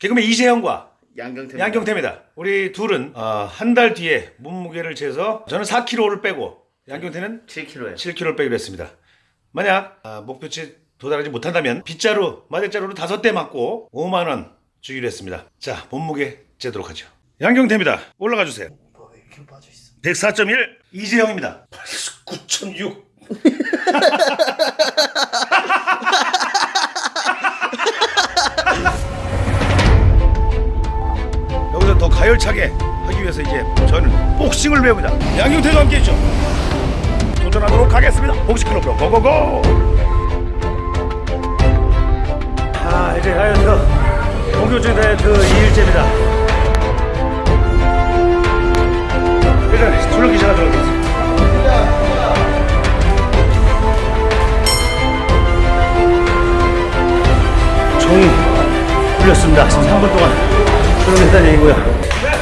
개그맨 이재형과 양경태. 양경태입니다. 우리 둘은 어, 한달 뒤에 몸무게를 재서 저는 4kg를 빼고 양경태는 7kg예요. 7kg를 빼기로 했습니다. 만약 아, 목표치 도달하지 못한다면 빗자루, 마대자루로 다섯 대 맞고 5만 원 주기로 했습니다. 자, 몸무게 재도록 하죠. 양경태입니다. 올라가 주세요. 뭐 이렇게 빠져 있어. 104.1 이재형입니다. 89.6 가열차게 하기 위해서 이제 저는 복싱을 배웁니다. 양경태도 함께 했죠. 도전하도록 하겠습니다. 복싱 클럽으로 고고고! 아, 이제 다이어트, 본격적인 다이어트 2일째입니다. 일단 술을 기시작하도록 하겠습니다. 종이 풀렸습니다. 3분 동안 술을 했다는 얘기고요.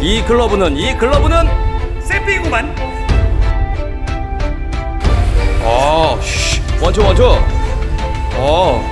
이 글러브는 이 글러브는 세핑구만. 아 쉬, 원초 원초. 어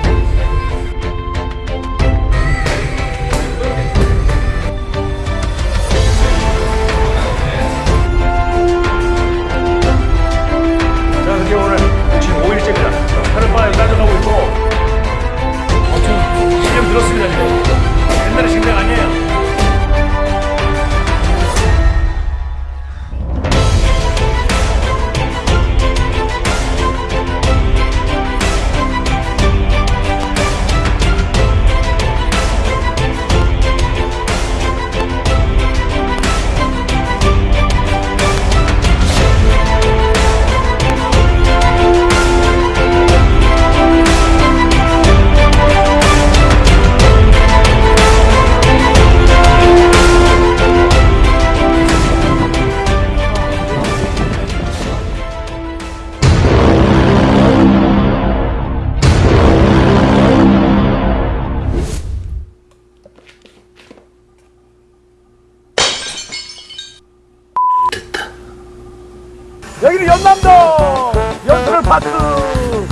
여기는 연남동! 연수를 파크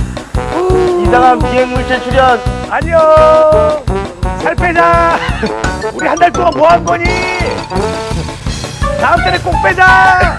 이상한 비행 물체 출연. 안녕! 살 빼자! 우리 한 달 동안 뭐 한 거니? 다음 달에 꼭 빼자